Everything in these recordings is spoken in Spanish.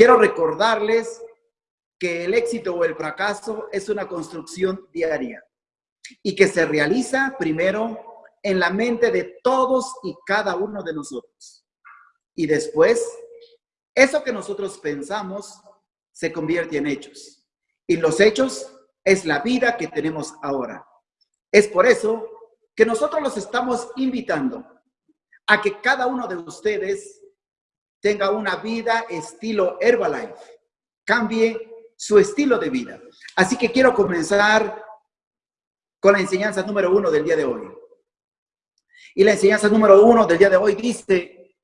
quiero recordarles que el éxito o el fracaso es una construcción diaria y que se realiza primero en la mente de todos y cada uno de nosotros. Y después, eso que nosotros pensamos se convierte en hechos. Y los hechos es la vida que tenemos ahora. Es por eso que nosotros los estamos invitando a que cada uno de ustedes tenga una vida estilo Herbalife, cambie su estilo de vida. Así que quiero comenzar con la enseñanza número uno del día de hoy. Y la enseñanza número uno del día de hoy dice,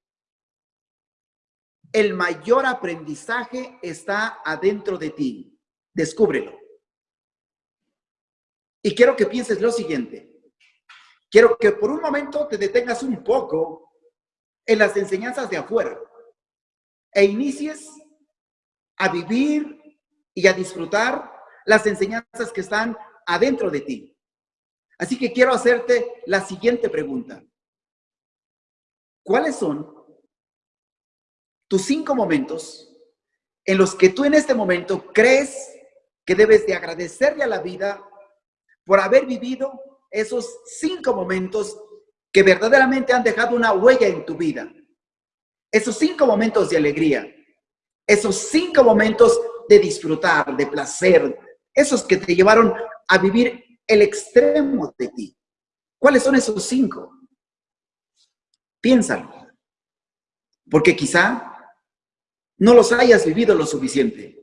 el mayor aprendizaje está adentro de ti. Descúbrelo. Y quiero que pienses lo siguiente. Quiero que por un momento te detengas un poco en las enseñanzas de afuera e inicies a vivir y a disfrutar las enseñanzas que están adentro de ti. Así que quiero hacerte la siguiente pregunta. ¿Cuáles son tus cinco momentos en los que tú en este momento crees que debes de agradecerle a la vida por haber vivido esos cinco momentos que verdaderamente han dejado una huella en tu vida? Esos cinco momentos de alegría, esos cinco momentos de disfrutar, de placer, esos que te llevaron a vivir el extremo de ti. ¿Cuáles son esos cinco? Piénsalo. Porque quizá no los hayas vivido lo suficiente.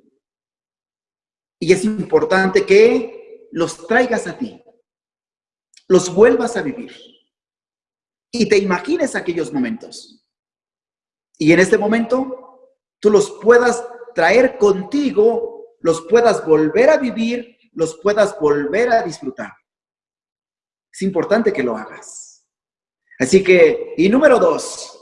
Y es importante que los traigas a ti, los vuelvas a vivir y te imagines aquellos momentos. Y en este momento tú los puedas traer contigo, los puedas volver a vivir los puedas volver a disfrutar. Es importante que lo hagas. Así que, y número dos.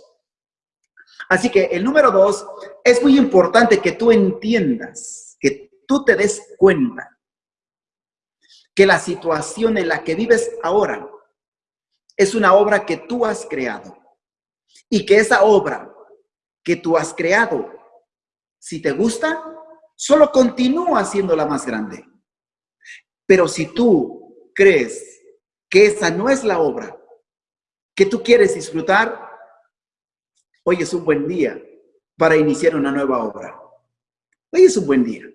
Así que el número dos, es muy importante que tú entiendas, que tú te des cuenta que la situación en la que vives ahora es una obra que tú has creado. Y que esa obra que tú has creado, si te gusta, solo continúa siendo la más grande. Pero si tú crees que esa no es la obra que tú quieres disfrutar, hoy es un buen día para iniciar una nueva obra. Hoy es un buen día.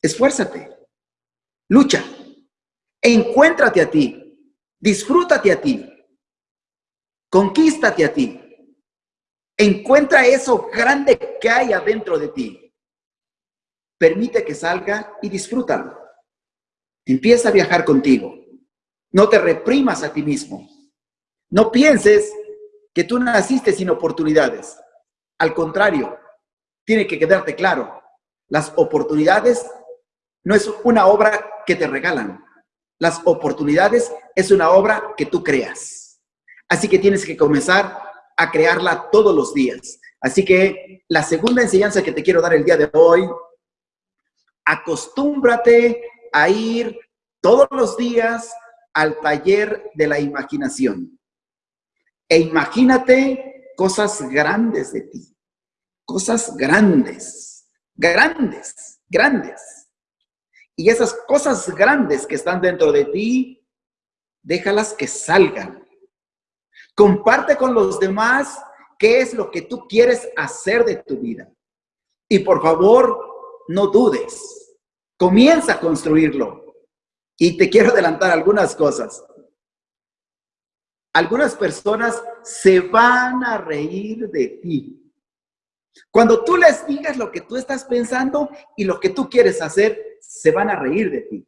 Esfuérzate, lucha, encuéntrate a ti, disfrútate a ti, conquístate a ti. Encuentra eso grande que hay adentro de ti. Permite que salga y disfrútalo. Empieza a viajar contigo. No te reprimas a ti mismo. No pienses que tú naciste sin oportunidades. Al contrario, tiene que quedarte claro. Las oportunidades no es una obra que te regalan. Las oportunidades es una obra que tú creas. Así que tienes que comenzar a crearla todos los días. Así que la segunda enseñanza que te quiero dar el día de hoy, acostúmbrate a ir todos los días al taller de la imaginación. E imagínate cosas grandes de ti. Cosas grandes, grandes, grandes. Y esas cosas grandes que están dentro de ti, déjalas que salgan. Comparte con los demás qué es lo que tú quieres hacer de tu vida. Y por favor, no dudes. Comienza a construirlo. Y te quiero adelantar algunas cosas. Algunas personas se van a reír de ti. Cuando tú les digas lo que tú estás pensando y lo que tú quieres hacer, se van a reír de ti.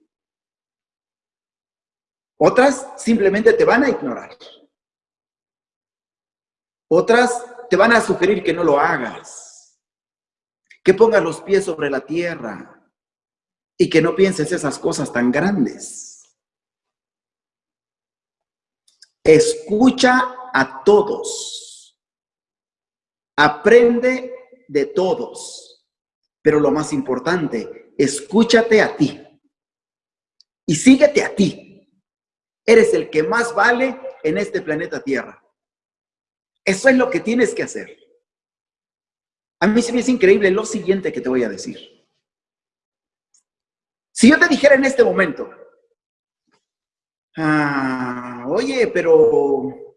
Otras simplemente te van a ignorar. Otras te van a sugerir que no lo hagas. Que pongas los pies sobre la tierra y que no pienses esas cosas tan grandes. Escucha a todos. Aprende de todos. Pero lo más importante, escúchate a ti. Y síguete a ti. Eres el que más vale en este planeta Tierra. Eso es lo que tienes que hacer. A mí se me es increíble lo siguiente que te voy a decir. Si yo te dijera en este momento, ah, oye, pero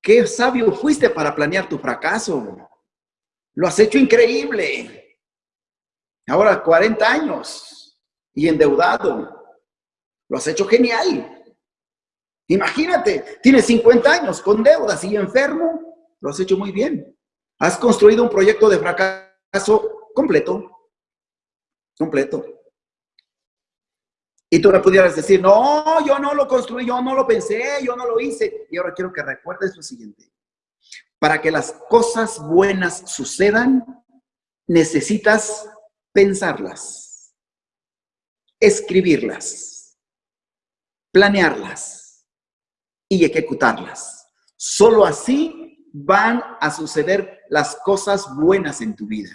qué sabio fuiste para planear tu fracaso. Lo has hecho increíble. Ahora 40 años y endeudado. Lo has hecho genial. Imagínate, tienes 50 años con deudas y enfermo. Lo has hecho muy bien. Has construido un proyecto de fracaso completo. Completo. Y tú me pudieras decir, no, yo no lo construí, yo no lo pensé, yo no lo hice. Y ahora quiero que recuerdes lo siguiente. Para que las cosas buenas sucedan, necesitas pensarlas, escribirlas, planearlas y ejecutarlas. Solo así van a suceder las cosas buenas en tu vida.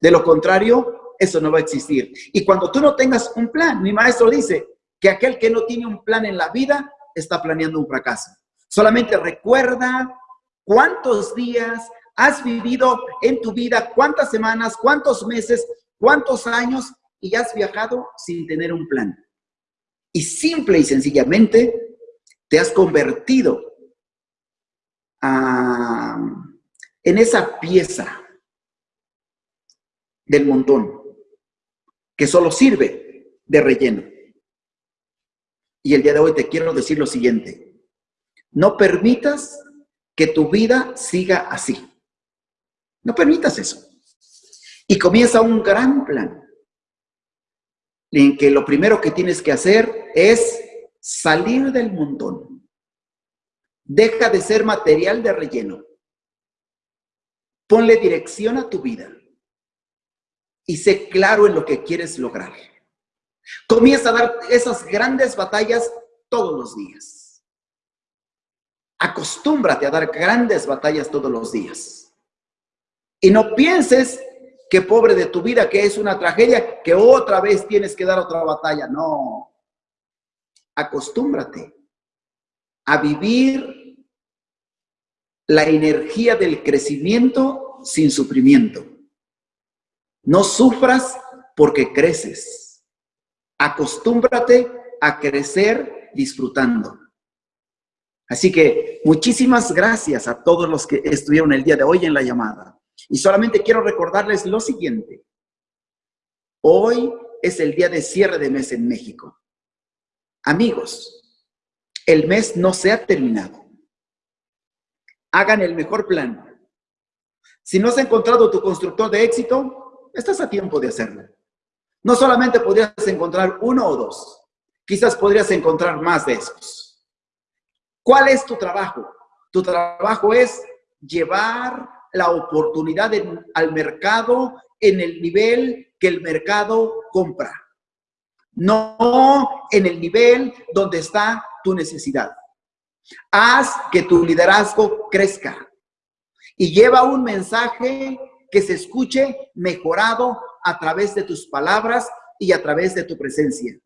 De lo contrario, eso no va a existir. Y cuando tú no tengas un plan, mi maestro dice que aquel que no tiene un plan en la vida está planeando un fracaso. Solamente recuerda cuántos días has vivido en tu vida, cuántas semanas, cuántos meses, cuántos años y has viajado sin tener un plan. Y simple y sencillamente te has convertido en esa pieza del montón que solo sirve de relleno. Y el día de hoy te quiero decir lo siguiente. No permitas que tu vida siga así. No permitas eso. Y comienza un gran plan en que lo primero que tienes que hacer es salir del montón. Deja de ser material de relleno. Ponle dirección a tu vida y sé claro en lo que quieres lograr. Comienza a dar esas grandes batallas todos los días. Acostúmbrate a dar grandes batallas todos los días. Y no pienses que pobre de tu vida, que es una tragedia, que otra vez tienes que dar otra batalla. No. Acostúmbrate a vivir la energía del crecimiento sin sufrimiento. No sufras porque creces. Acostúmbrate a crecer disfrutando. Así que muchísimas gracias a todos los que estuvieron el día de hoy en la llamada. Y solamente quiero recordarles lo siguiente. Hoy es el día de cierre de mes en México. Amigos, el mes no se ha terminado. Hagan el mejor plan. Si no has encontrado tu constructor de éxito, estás a tiempo de hacerlo. No solamente podrías encontrar uno o dos, quizás podrías encontrar más de esos. ¿Cuál es tu trabajo? Tu trabajo es llevar la oportunidad al mercado en el nivel que el mercado compra, no en el nivel donde está tu necesidad. Haz que tu liderazgo crezca y lleva un mensaje que se escuche mejorado a través de tus palabras y a través de tu presencia.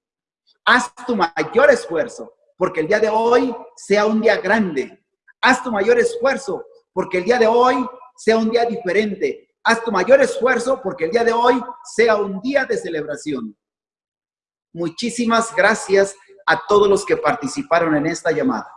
Haz tu mayor esfuerzo porque el día de hoy sea un día grande. Haz tu mayor esfuerzo porque el día de hoy sea un día diferente. Haz tu mayor esfuerzo porque el día de hoy sea un día de celebración. Muchísimas gracias a todos los que participaron en esta llamada.